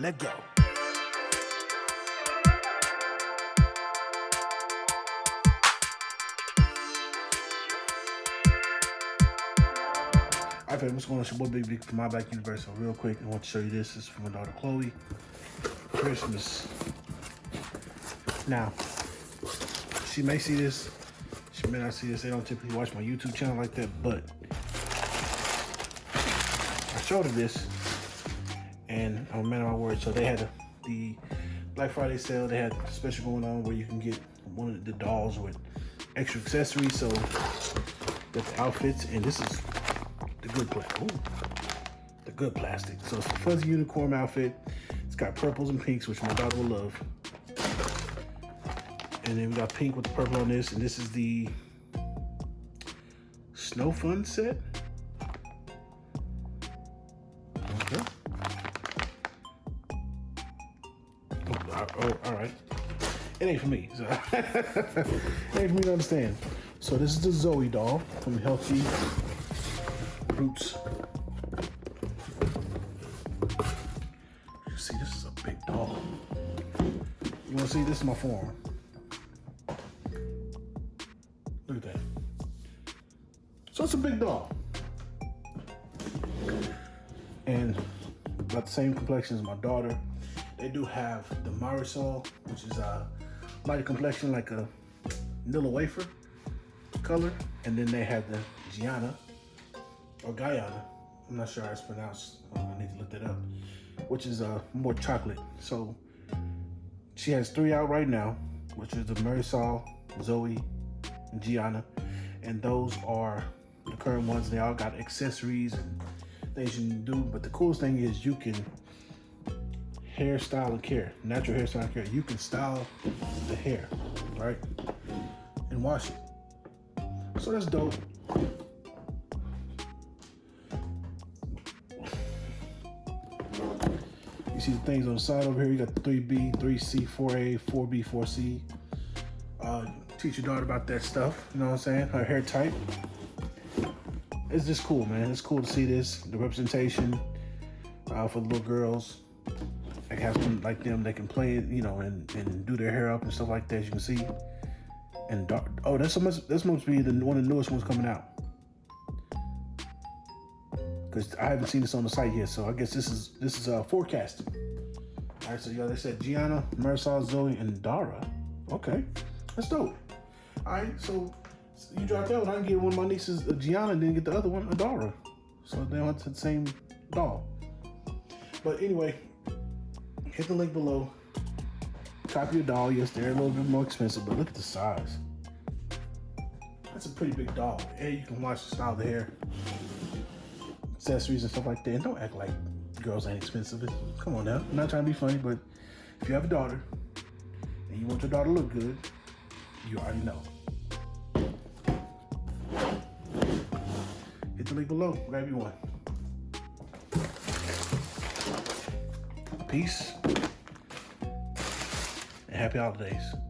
Let go. All right, fam, what's going on? It's your boy Big Big from My Back Universe. So real quick, I want to show you this. This is from my daughter Chloe. Christmas. Now, she may see this. She may not see this. They don't typically watch my YouTube channel like that, but I showed her this, and I'm a man of my word. So they had the Black Friday sale. They had a special going on where you can get one of the dolls with extra accessories. So got the outfits, and this is the good plastic. The good plastic. So it's a fuzzy unicorn outfit. It's got purples and pinks, which my daughter will love. And then we got pink with the purple on this, and this is the Snow Fun set. Okay. Oh, all right. It ain't for me. So it ain't for me to understand. So this is the Zoe doll from Healthy Roots. You see, this is a big doll. You wanna see? This is my form. Look at that. So it's a big doll. And about the same complexion as my daughter. They do have the Marisol, which is a lighter complexion like a vanilla wafer color. And then they have the Gianna, or Guyana. I'm not sure how it's pronounced. I need to look that up. Which is uh, more chocolate. So she has three out right now, which is the Marisol, Zoe, and Gianna. And those are the current ones. They all got accessories and things you can do. But the coolest thing is you can hairstyle and care, natural hairstyle and care. You can style the hair, right? And wash it. So that's dope. You see the things on the side over here. You got the 3B, 3C, 4A, 4B, 4C. Uh, teach your daughter about that stuff. You know what I'm saying? Her hair type. It's just cool, man. It's cool to see this. The representation uh, for the little girls. Like have some like them that can play you know, and, and do their hair up and stuff like that. As you can see. And dark. Oh, that's so much. This must be the one of the newest ones coming out. Because I haven't seen this on the site yet, so I guess this is this is uh, forecasting. All right, so yeah, they said Gianna, Marisol, Zoe, and Dara. Okay, that's dope. All right, so you dropped that one. I can get one of my nieces, uh, Gianna, and then get the other one, Adara. So they went to the same doll. But anyway, hit the link below. Copy your doll. Yes, they're a little bit more expensive, but look at the size. That's a pretty big doll. And you can watch the style of the hair, accessories and stuff like that. And don't act like girls ain't expensive. Come on now. I'm not trying to be funny, but if you have a daughter and you want your daughter to look good, you already know. Hit the link below. Grab you one. Peace and happy holidays.